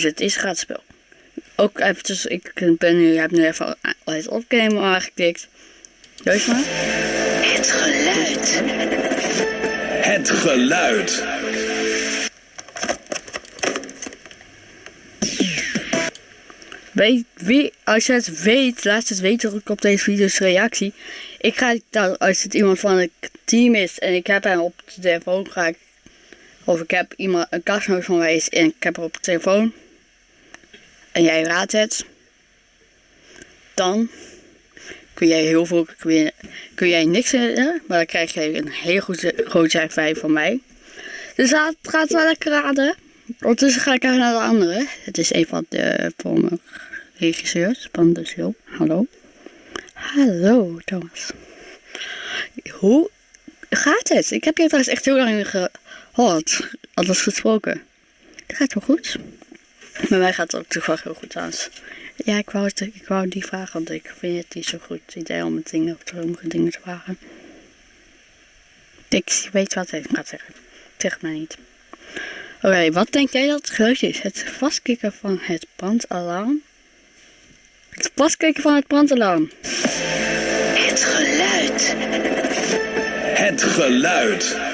Dus het is gratis spel. Ook eventjes, ik ben nu, heb nu even het opnemen aangeklikt. Doe maar. Het geluid. Het geluid. Weet, wie, als je het weet, laat het weten ook op deze video's reactie. Ik ga dan, als het iemand van het team is en ik heb hem op de telefoon, ga ik, of ik heb iemand, een kastgenoot van mij is en ik heb hem op de telefoon. En jij raadt het. Dan kun jij heel veel, kun, kun jij niks winnen, maar dan krijg je een heel goed, groot 5 van mij. Dus het gaat wel lekker raden. Ondertussen ga ik even naar de andere. Het is een van de van regisseurs van de show. Hallo. Hallo Thomas. Hoe gaat het? Ik heb je trouwens echt heel lang gehoord. Alles gesproken. Het gaat wel goed. Bij mij gaat het ook toevallig heel goed trouwens. Ja, ik wou, het, ik wou die vragen, want ik vind het niet zo goed idee om het dingen, of sommige dingen te vragen. Ik weet wat ik ga zeggen. Zeg maar niet. Oké, wat denk jij dat het geluid is? Het vastkikken van het brandalarm? Het vastkikken van het brandalarm. Het geluid. Het geluid.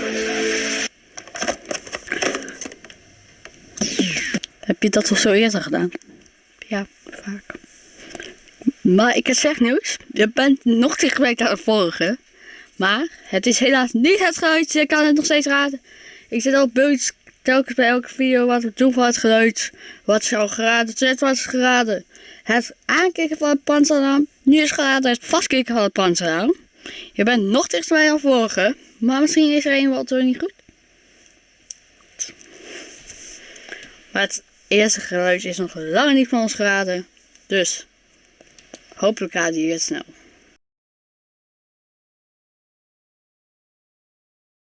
Heb je dat al zo eerder gedaan? Ja, vaak. Maar ik heb zeg nieuws. Je bent nog dichtbij aan het volgen. Maar het is helaas niet het geluid. Je kan het nog steeds raden. Ik zit op beeld telkens bij elke video wat we doen van het geluid. Wat is al geraden? Het was geraden. Het aankijken van het panzeralarm. Nu is geraden het vastkijken van het panzeralarm. Je bent nog dichtbij aan volgen. Maar misschien is er een wat er niet goed. Maar het eerste geluid is nog lang niet van ons geraden. Dus hopelijk raden jullie het snel.